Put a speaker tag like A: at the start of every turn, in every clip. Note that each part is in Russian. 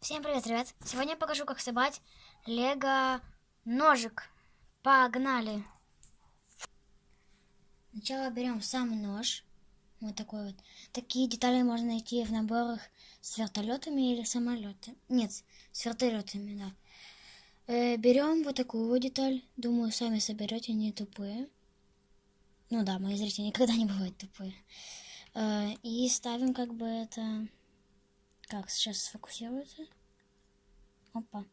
A: Всем привет, ребят! Сегодня я покажу, как собрать лего ножик. Погнали! Сначала берем сам нож. Вот такой вот. Такие детали можно найти в наборах с вертолетами или самолетами. Нет, с вертолетами, да. Э, берем вот такую вот деталь. Думаю, сами соберете, не тупые. Ну да, мои зрители никогда не бывают тупые. Э, и ставим как бы это как, сейчас сфокусируется. Опа.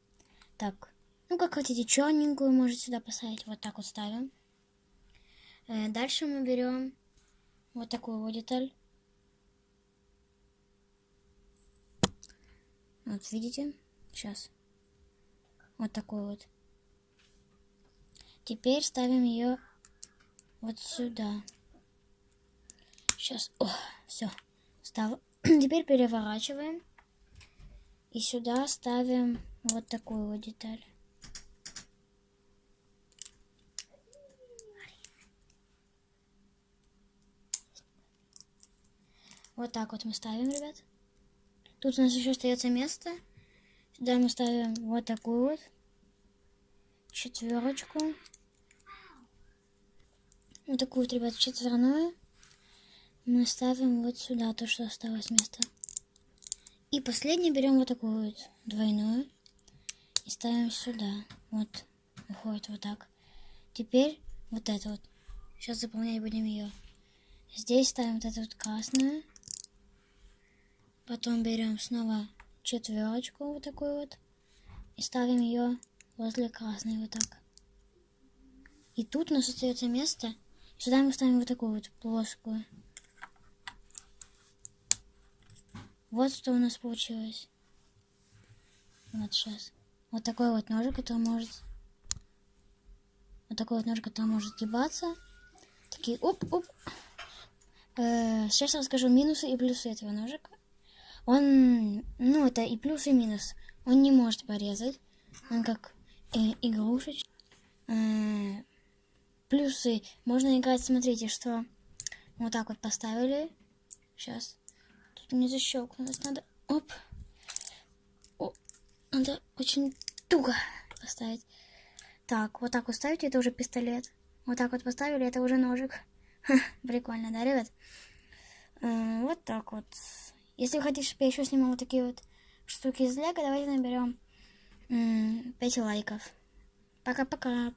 A: Так. Ну, как хотите, черненькую можете сюда поставить. Вот так вот ставим. Э, дальше мы берем вот такую вот деталь. Вот, видите? Сейчас. Вот такой вот. Теперь ставим ее вот сюда. Сейчас. О, все. Став... Теперь переворачиваем. И сюда ставим вот такую вот деталь. Вот так вот мы ставим, ребят. Тут у нас еще остается место. Сюда мы ставим вот такую вот четверочку. Вот такую вот, ребят, четверную. Мы ставим вот сюда то, что осталось место. И последний берем вот такую вот двойную и ставим сюда. Вот, уходит вот так. Теперь вот это вот. Сейчас заполнять будем ее. Здесь ставим вот эту вот красную. Потом берем снова четверочку вот такую вот. И ставим ее возле красной вот так. И тут у нас остается место. Сюда мы ставим вот такую вот плоскую. Вот что у нас получилось. Вот сейчас. Вот такой вот ножик, который может... Вот такой вот ножик, который может гибаться. Такие оп-оп. Э, сейчас расскажу минусы и плюсы этого ножика. Он, ну, это и плюс, и минус. Он не может порезать. Он как э, игрушечка. Э, плюсы. Можно играть, смотрите, что вот так вот поставили. Сейчас не защелкнулось. Надо... Оп. О, надо очень туго поставить. Так, вот так вот это уже пистолет. Вот так вот поставили, это уже ножик. Ха, прикольно, да, ребят? Э, вот так вот. Если вы хотите, чтобы я еще снимал вот такие вот штуки из лего, давайте наберем 5 лайков. Пока-пока.